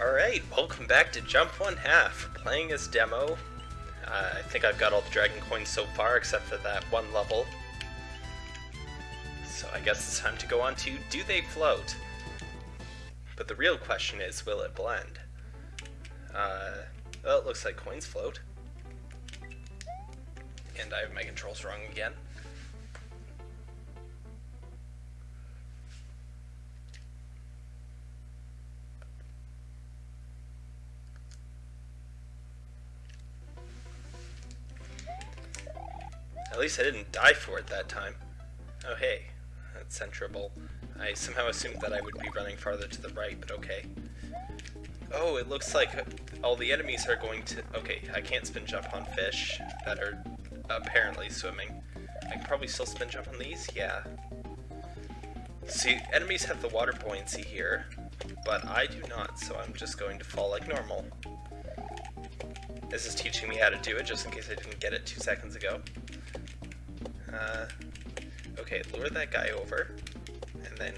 Alright, welcome back to Jump One Half. Playing as demo. Uh, I think I've got all the dragon coins so far except for that one level. So I guess it's time to go on to Do They Float? But the real question is, will it blend? Uh, well, it looks like coins float. And I have my controls wrong again. Least I didn't die for it that time. Oh hey, that's centrable. I somehow assumed that I would be running farther to the right, but okay. Oh, it looks like all the enemies are going to... Okay, I can't spin jump on fish that are apparently swimming. I can probably still spin jump on these? Yeah. See, enemies have the water buoyancy here, but I do not, so I'm just going to fall like normal. This is teaching me how to do it, just in case I didn't get it two seconds ago. Uh, okay, lure that guy over, and then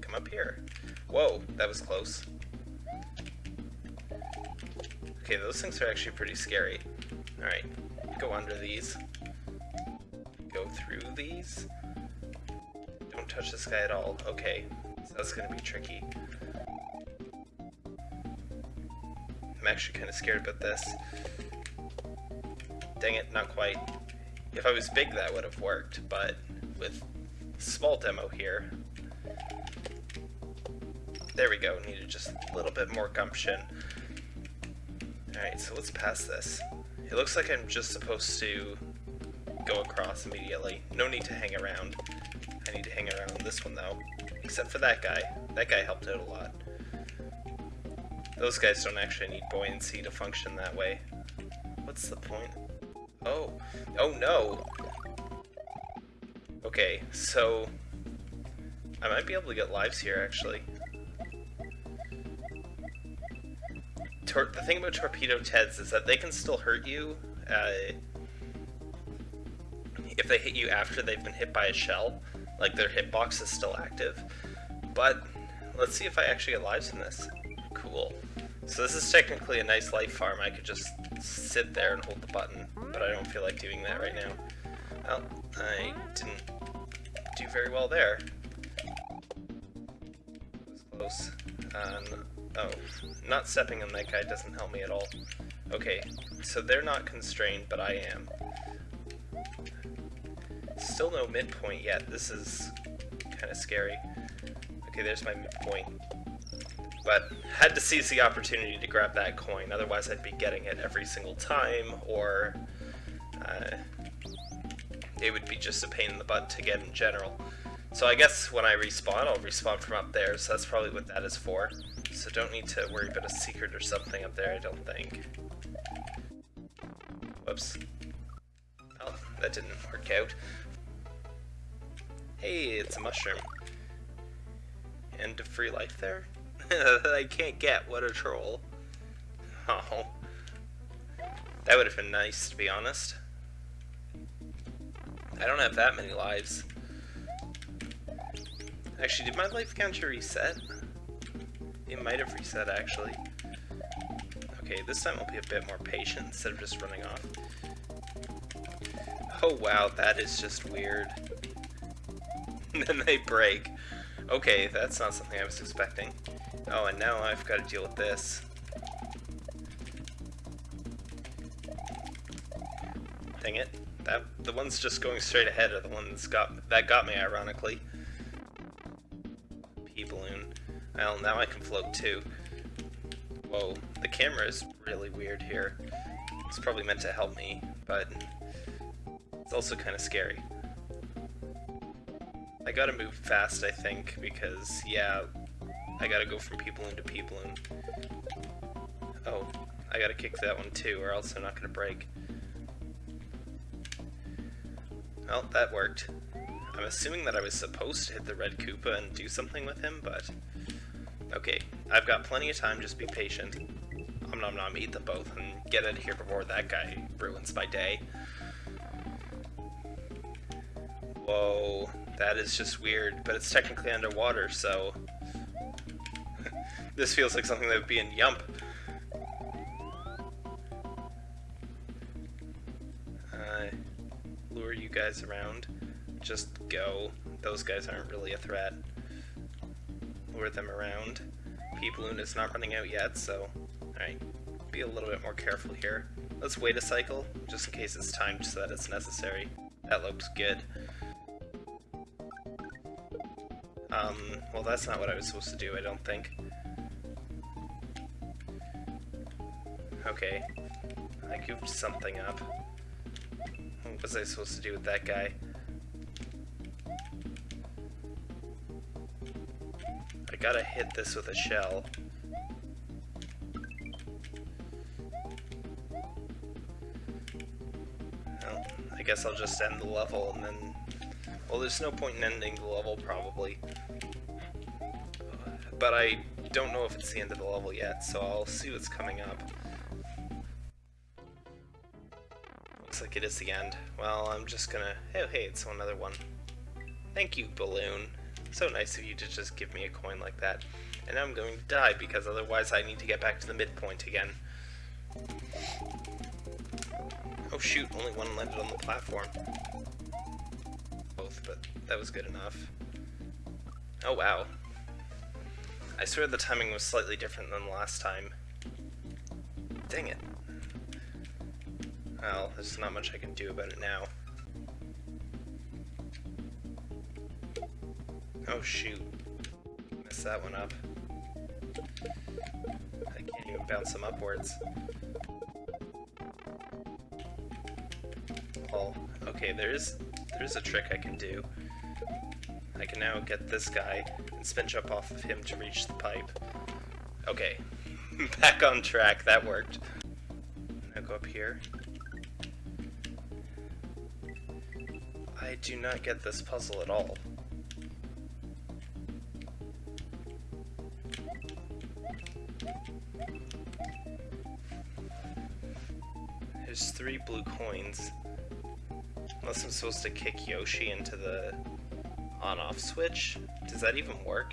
come up here. Whoa, that was close. Okay, those things are actually pretty scary. Alright, go under these. Go through these. Don't touch this guy at all. Okay, so that's gonna be tricky. I'm actually kind of scared about this. Dang it, not quite. If I was big, that would have worked, but with small demo here, there we go, needed just a little bit more gumption. Alright, so let's pass this. It looks like I'm just supposed to go across immediately. No need to hang around. I need to hang around this one though. Except for that guy. That guy helped out a lot. Those guys don't actually need buoyancy to function that way. What's the point? Oh. Oh no! Okay, so... I might be able to get lives here, actually. Tor the thing about Torpedo Teds is that they can still hurt you uh, if they hit you after they've been hit by a shell. Like, their hitbox is still active. But, let's see if I actually get lives in this. Cool. So this is technically a nice life farm. I could just sit there and hold the button, but I don't feel like doing that right now. Well, I didn't do very well there. Close. Um, oh, not stepping on that guy doesn't help me at all. Okay, so they're not constrained, but I am. Still no midpoint yet. This is kind of scary. Okay, there's my midpoint but had to seize the opportunity to grab that coin, otherwise I'd be getting it every single time, or Uh, it would be just a pain in the butt to get in general. So I guess when I respawn, I'll respawn from up there, so that's probably what that is for. So don't need to worry about a secret or something up there, I don't think. Whoops. Oh, that didn't work out. Hey, it's a mushroom. End of free life there? I can't get. What a troll. Oh. That would have been nice, to be honest. I don't have that many lives. Actually, did my life counter reset? It might have reset, actually. Okay, this time I'll be a bit more patient instead of just running off. Oh wow, that is just weird. then they break. Okay, that's not something I was expecting. Oh, and now I've got to deal with this. Dang it. That the ones just going straight ahead are the ones got that got me ironically. P balloon. Well, now I can float too. Whoa, the camera is really weird here. It's probably meant to help me, but it's also kind of scary. I gotta move fast, I think, because, yeah, I gotta go from people into people and... Oh, I gotta kick that one too, or else I'm not gonna break. Well, that worked. I'm assuming that I was supposed to hit the red Koopa and do something with him, but... Okay, I've got plenty of time, just be patient. Om nom nom, eat them both, and get out of here before that guy ruins my day. Whoa, that is just weird, but it's technically underwater, so... This feels like something that would be in Yump. Guys around. Just go. Those guys aren't really a threat. Lure them around. P-Balloon is not running out yet, so... Alright, be a little bit more careful here. Let's wait a cycle, just in case it's timed so that it's necessary. That looks good. Um, well that's not what I was supposed to do, I don't think. Okay. I goofed something up. What was I supposed to do with that guy? I gotta hit this with a shell. Well, I guess I'll just end the level and then... Well, there's no point in ending the level, probably. But I don't know if it's the end of the level yet, so I'll see what's coming up. Looks like it is the end. Well, I'm just gonna... Oh, hey, it's another one. Thank you, Balloon. So nice of you to just give me a coin like that. And I'm going to die, because otherwise I need to get back to the midpoint again. Oh shoot, only one landed on the platform. Both, but that was good enough. Oh wow. I swear the timing was slightly different than last time. Dang it. Well, there's not much I can do about it now. Oh shoot. Messed that one up. I can't even bounce them upwards. Well, okay, there's there's a trick I can do. I can now get this guy and spin jump off of him to reach the pipe. Okay, back on track, that worked. Now go up here. I do not get this puzzle at all. There's three blue coins. Unless I'm supposed to kick Yoshi into the on-off switch. Does that even work?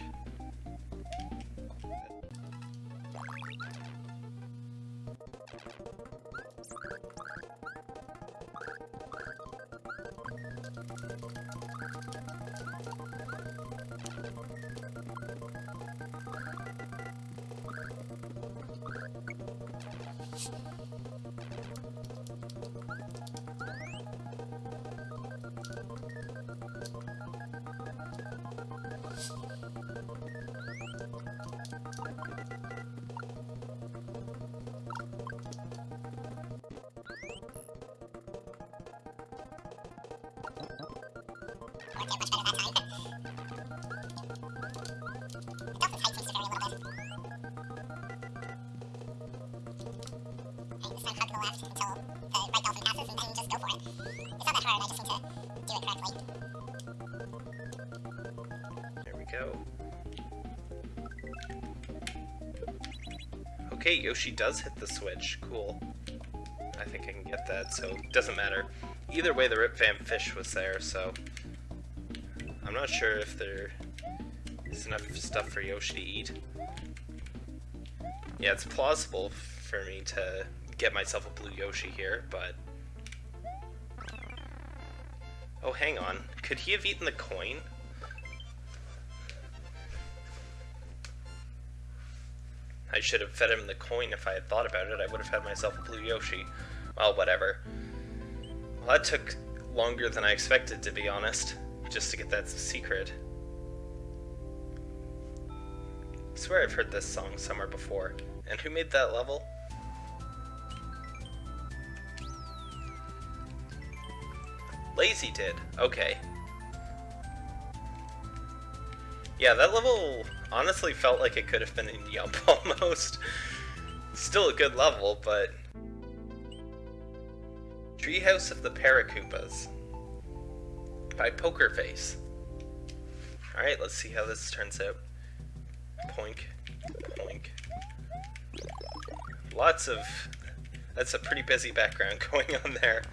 We go. Okay, Yoshi does hit the switch. Cool. I think I can get that, so doesn't matter. Either way, the Rip Van Fish was there, so... I'm not sure if there is enough stuff for Yoshi to eat. Yeah, it's plausible for me to get myself a blue Yoshi here, but... Oh, hang on. Could he have eaten the coin? I should have fed him the coin if I had thought about it. I would have had myself a blue Yoshi. Well, whatever. Well, that took longer than I expected, to be honest, just to get that secret. I swear I've heard this song somewhere before. And who made that level? Lazy did. Okay. Yeah, that level honestly felt like it could have been in Yump almost. Still a good level, but... Treehouse of the Paracoopas by Poker Face. Alright, let's see how this turns out. Poink. Poink. Lots of... That's a pretty busy background going on there.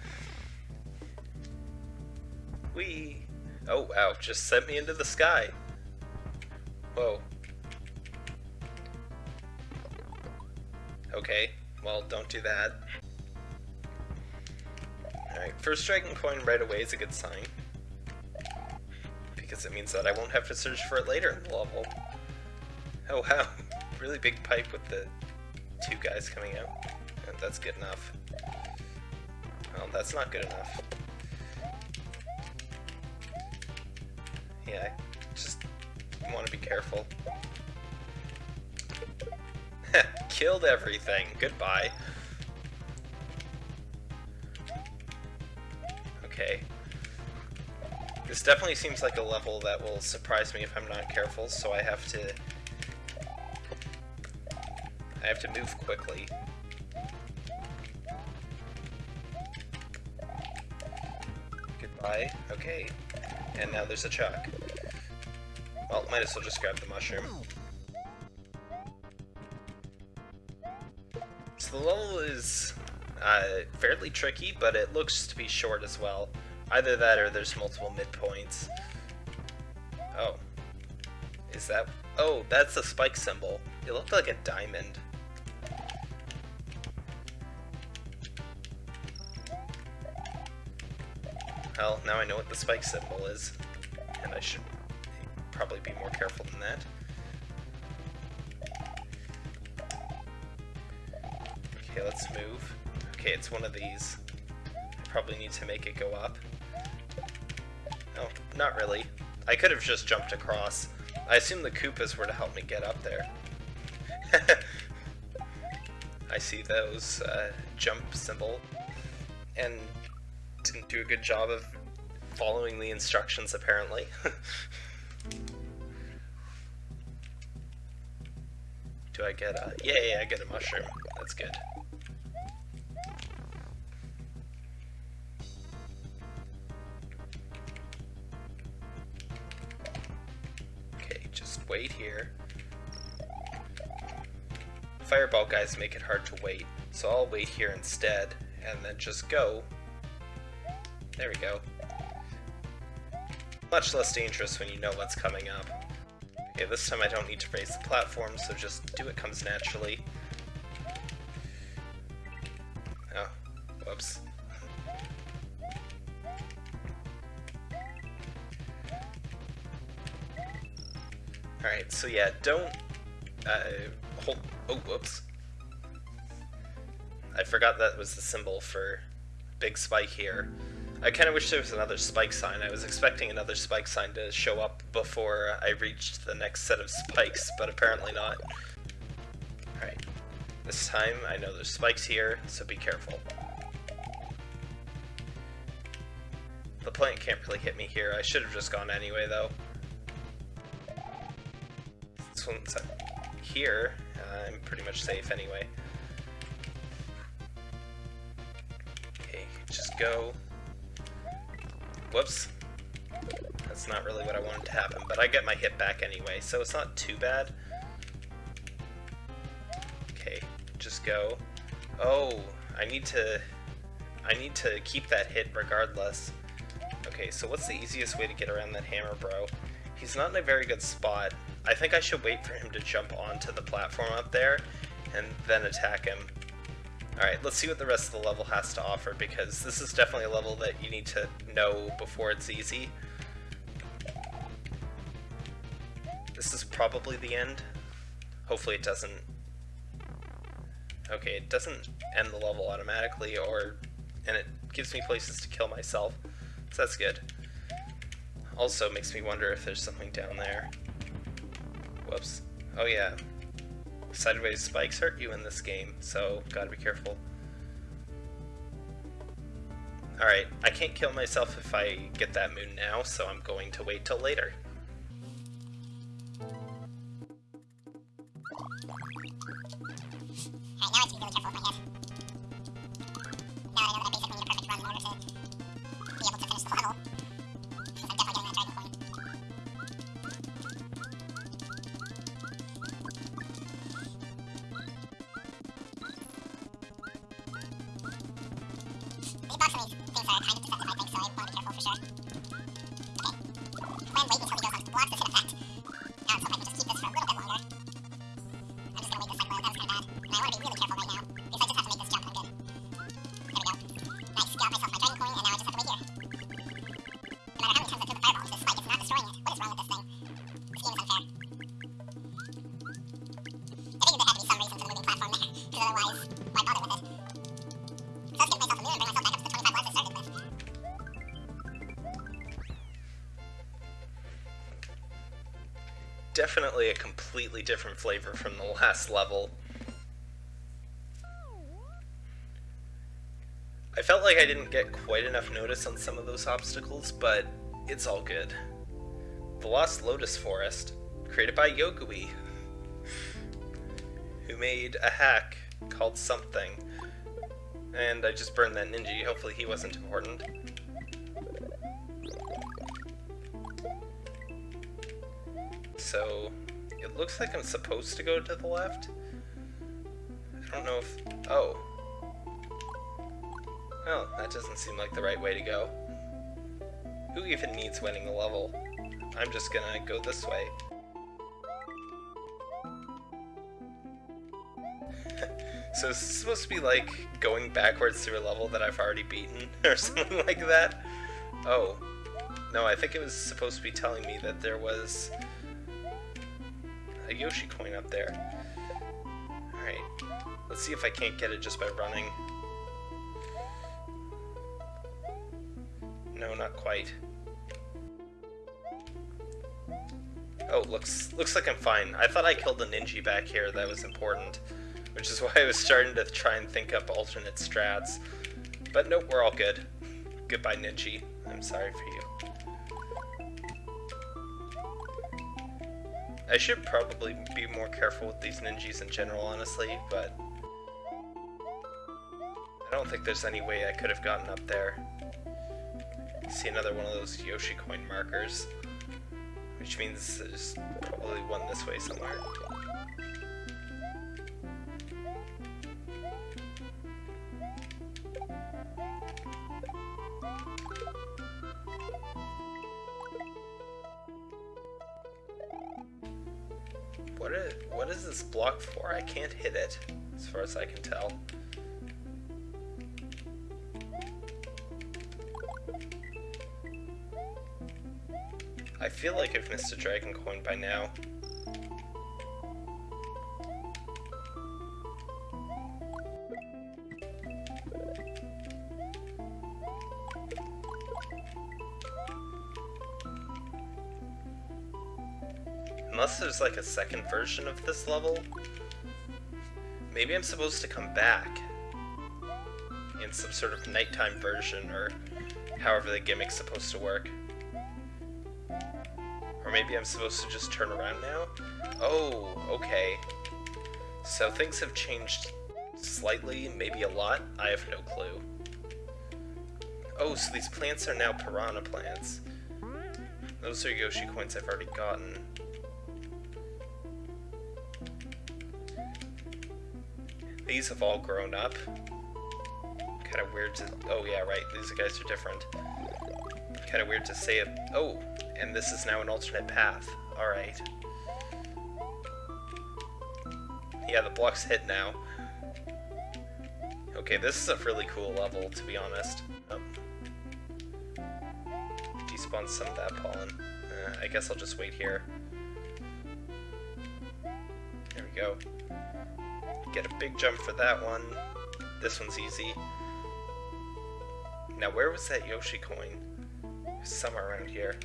Whee! Oh wow, just sent me into the sky. Whoa. Okay, well, don't do that. Alright, first dragon coin right away is a good sign. Because it means that I won't have to search for it later in the level. Oh wow, really big pipe with the two guys coming out. And that's good enough. Well, that's not good enough. Yeah, just want to be careful. Killed everything. Goodbye. Okay. This definitely seems like a level that will surprise me if I'm not careful, so I have to... I have to move quickly. Goodbye. Okay. And now there's a chuck. Well, might as well just grab the mushroom. So the level is uh, fairly tricky, but it looks to be short as well. Either that or there's multiple midpoints. Oh. Is that... Oh, that's the spike symbol. It looked like a diamond. Well, now I know what the spike symbol is, and I should probably be more careful than that. Okay, let's move. Okay, it's one of these. I probably need to make it go up. No, not really. I could have just jumped across. I assume the Koopas were to help me get up there. I see those uh, jump symbol. And didn't do a good job of following the instructions, apparently. I get a... Yeah, yeah, I get a mushroom. That's good. Okay, just wait here. Fireball guys make it hard to wait, so I'll wait here instead, and then just go there we go. Much less dangerous when you know what's coming up. Okay, this time I don't need to raise the platform, so just do what comes naturally. Oh, whoops. Alright, so yeah, don't... Uh, hold... Oh, whoops. I forgot that was the symbol for big spike here. I kind of wish there was another spike sign. I was expecting another spike sign to show up before I reached the next set of spikes, but apparently not. Alright. This time, I know there's spikes here, so be careful. The plant can't really hit me here. I should have just gone anyway, though. This one's here. Uh, I'm pretty much safe anyway. Okay, just go. Whoops. That's not really what I wanted to happen, but I get my hit back anyway, so it's not too bad. Okay, just go. Oh, I need to... I need to keep that hit regardless. Okay, so what's the easiest way to get around that hammer bro? He's not in a very good spot. I think I should wait for him to jump onto the platform up there, and then attack him. Alright, let's see what the rest of the level has to offer, because this is definitely a level that you need to know before it's easy. This is probably the end. Hopefully it doesn't... Okay, it doesn't end the level automatically, or... and it gives me places to kill myself, so that's good. Also makes me wonder if there's something down there. Whoops. Oh yeah, Sideways spikes hurt you in this game, so gotta be careful. Alright, I can't kill myself if I get that moon now, so I'm going to wait till later. Definitely a completely different flavor from the last level. I felt like I didn't get quite enough notice on some of those obstacles, but it's all good. The Lost Lotus Forest, created by Yogui, who made a hack called something. And I just burned that ninja, hopefully he wasn't important. So, it looks like I'm supposed to go to the left. I don't know if... Oh. Well, that doesn't seem like the right way to go. Who even needs winning the level? I'm just gonna go this way. so this is supposed to be like going backwards through a level that I've already beaten, or something like that? Oh. No, I think it was supposed to be telling me that there was a Yoshi coin up there. Alright, let's see if I can't get it just by running. No, not quite. Oh, looks looks like I'm fine. I thought I killed a ninja back here that was important, which is why I was starting to try and think up alternate strats. But nope, we're all good. Goodbye, Ninji. I'm sorry for you. I should probably be more careful with these ninjas in general, honestly, but... I don't think there's any way I could have gotten up there. See another one of those Yoshi coin markers. Which means there's probably one this way somewhere. What is, this block for? I can't hit it, as far as I can tell. I feel like I've missed a dragon coin by now. Second version of this level. Maybe I'm supposed to come back in some sort of nighttime version or however the gimmick's supposed to work Or maybe I'm supposed to just turn around now? Oh, okay. So things have changed slightly, maybe a lot? I have no clue. Oh, so these plants are now piranha plants. Those are Yoshi coins I've already gotten. These have all grown up. Kind of weird to... Oh yeah, right, these guys are different. Kind of weird to say it... Oh, and this is now an alternate path. Alright. Yeah, the block's hit now. Okay, this is a really cool level, to be honest. Oh. Despawn some of that pollen. Uh, I guess I'll just wait here. There we go. Get a big jump for that one. This one's easy. Now, where was that Yoshi coin? Somewhere around here.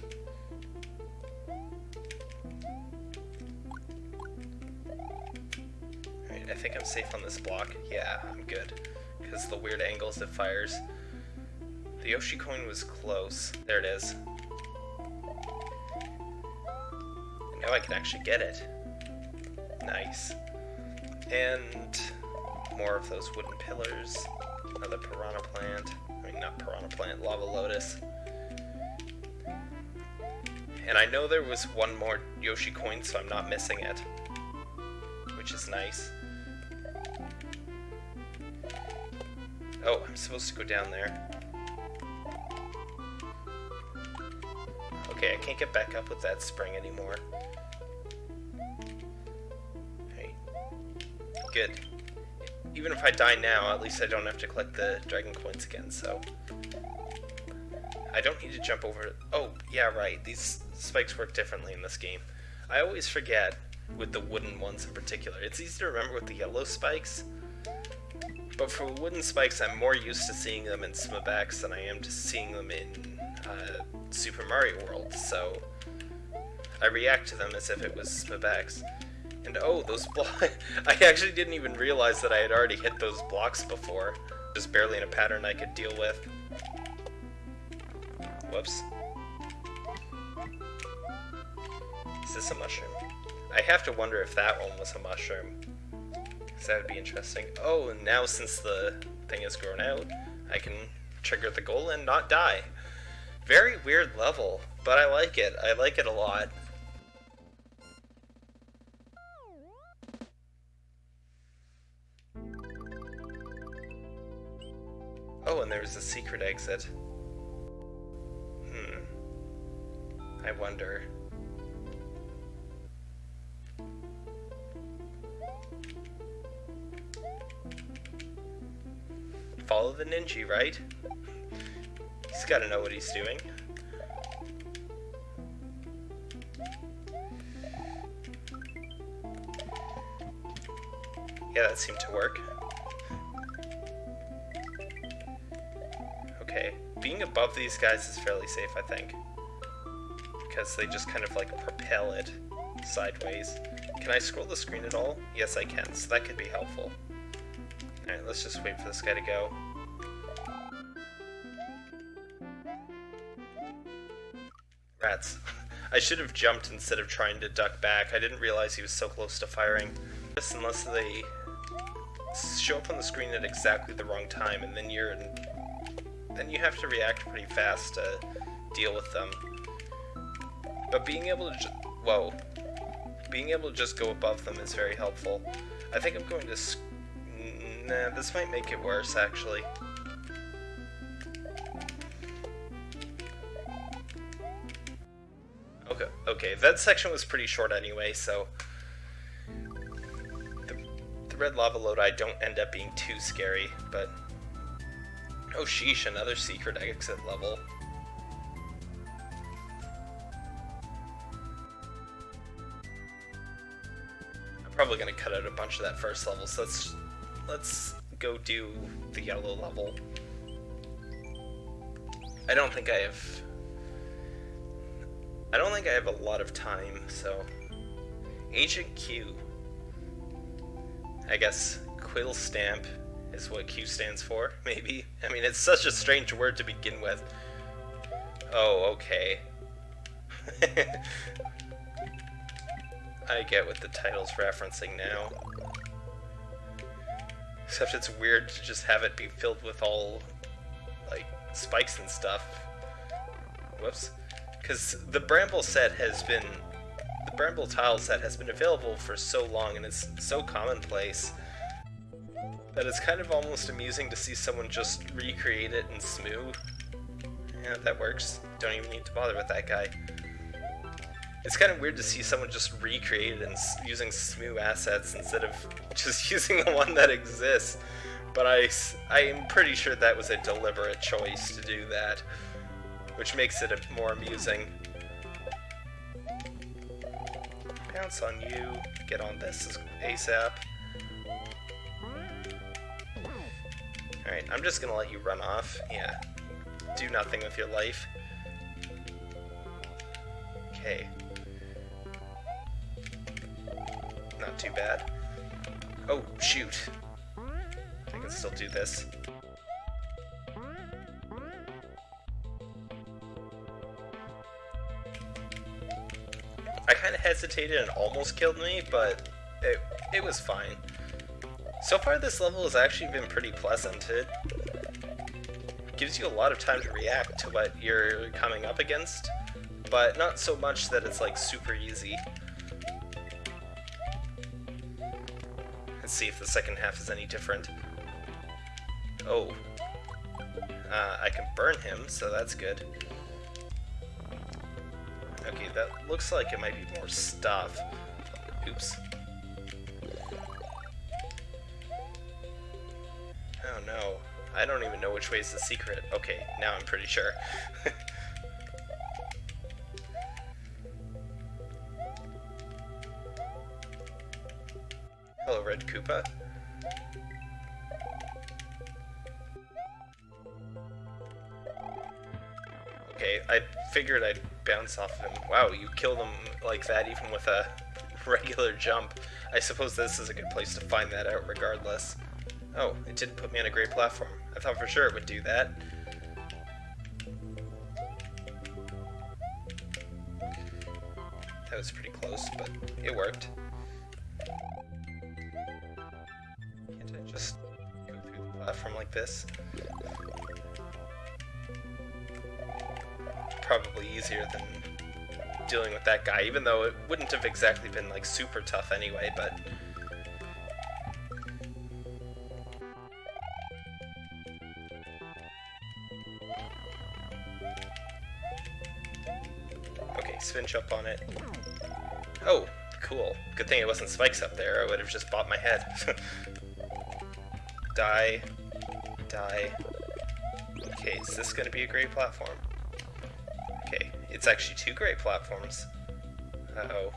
I think I'm safe on this block. Yeah, I'm good. Because the weird angles it fires. The Yoshi coin was close. There it is. Now I can actually get it. Nice. And more of those wooden pillars. Another piranha plant. I mean, not piranha plant, lava lotus. And I know there was one more Yoshi coin, so I'm not missing it. Which is nice. Oh, I'm supposed to go down there. Okay, I can't get back up with that spring anymore. Good. Even if I die now, at least I don't have to collect the dragon coins again, so... I don't need to jump over... Oh, yeah, right. These spikes work differently in this game. I always forget with the wooden ones in particular. It's easy to remember with the yellow spikes, but for wooden spikes, I'm more used to seeing them in SMBX than I am to seeing them in uh, Super Mario World, so I react to them as if it was SMBX. And oh, those blocks. I actually didn't even realize that I had already hit those blocks before. Just barely in a pattern I could deal with. Whoops. Is this a mushroom? I have to wonder if that one was a mushroom. Because that would be interesting. Oh, and now since the thing has grown out, I can trigger the goal and not die. Very weird level, but I like it. I like it a lot. Oh, and there's a secret exit. Hmm. I wonder. Follow the ninja, right? He's gotta know what he's doing. Yeah, that seemed to work. Okay, being above these guys is fairly safe, I think. Because they just kind of like propel it sideways. Can I scroll the screen at all? Yes, I can, so that could be helpful. Alright, let's just wait for this guy to go. Rats. I should have jumped instead of trying to duck back. I didn't realize he was so close to firing. Just unless they show up on the screen at exactly the wrong time, and then you're in, then you have to react pretty fast to deal with them. But being able to just, whoa, being able to just go above them is very helpful. I think I'm going to nah, this might make it worse actually. Okay, okay, that section was pretty short anyway, so the, the red lava lodi don't end up being too scary, but... Oh sheesh, another secret exit level. I'm probably gonna cut out a bunch of that first level, so let's, let's go do the yellow level. I don't think I have... I don't think I have a lot of time, so... Agent Q. I guess quill stamp is what Q stands for, maybe? I mean, it's such a strange word to begin with. Oh, okay. I get what the title's referencing now. Except it's weird to just have it be filled with all, like, spikes and stuff. Whoops. Because the Bramble set has been The Bramble tile set has been available for so long and it's so commonplace that it's kind of almost amusing to see someone just recreate it in Smoo. Yeah, that works. Don't even need to bother with that guy. It's kind of weird to see someone just recreate it and using Smoo assets instead of just using the one that exists. But I, I am pretty sure that was a deliberate choice to do that, which makes it a more amusing pounce on you. Get on this ASAP. Alright, I'm just gonna let you run off. Yeah. Do nothing with your life. Okay. Not too bad. Oh, shoot. I can still do this. I kind of hesitated and almost killed me, but it, it was fine. So far this level has actually been pretty pleasant. It gives you a lot of time to react to what you're coming up against, but not so much that it's like super easy. Let's see if the second half is any different. Oh. Uh, I can burn him, so that's good. Okay, that looks like it might be more stuff. Oops. I don't even know which way is the secret. Okay, now I'm pretty sure. Hello, Red Koopa. Okay, I figured I'd bounce off of him. Wow, you kill them like that even with a regular jump. I suppose this is a good place to find that out regardless. Oh, it didn't put me on a great platform. I thought for sure it would do that. That was pretty close, but it worked. Can't I just go through the platform like this? Probably easier than dealing with that guy, even though it wouldn't have exactly been like super tough anyway, but Spinch up on it. Oh, cool. Good thing it wasn't spikes up there, I would have just bought my head. die. Die. Okay, is this gonna be a great platform? Okay, it's actually two great platforms. Uh-oh.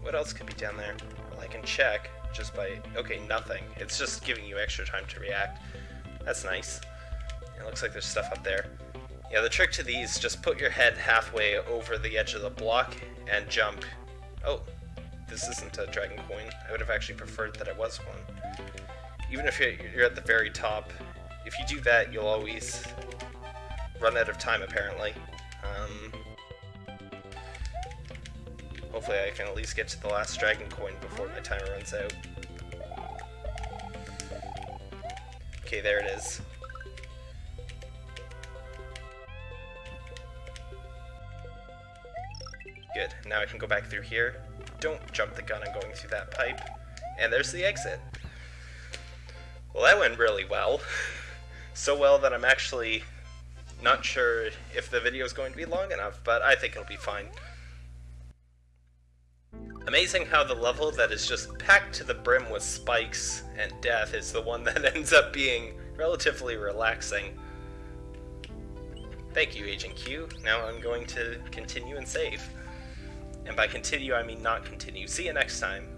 What else could be down there? Well, I can check just by... Okay, nothing. It's just giving you extra time to react. That's nice. It looks like there's stuff up there. Yeah, the trick to these, just put your head halfway over the edge of the block and jump. Oh, this isn't a dragon coin. I would have actually preferred that it was one. Even if you're at the very top, if you do that, you'll always run out of time, apparently. Um, hopefully I can at least get to the last dragon coin before my timer runs out. Okay, there it is. Now I can go back through here. Don't jump the gun on going through that pipe. And there's the exit. Well, that went really well. So well that I'm actually not sure if the video is going to be long enough, but I think it'll be fine. Amazing how the level that is just packed to the brim with spikes and death is the one that ends up being relatively relaxing. Thank you, Agent Q. Now I'm going to continue and save. And by continue, I mean not continue. See you next time.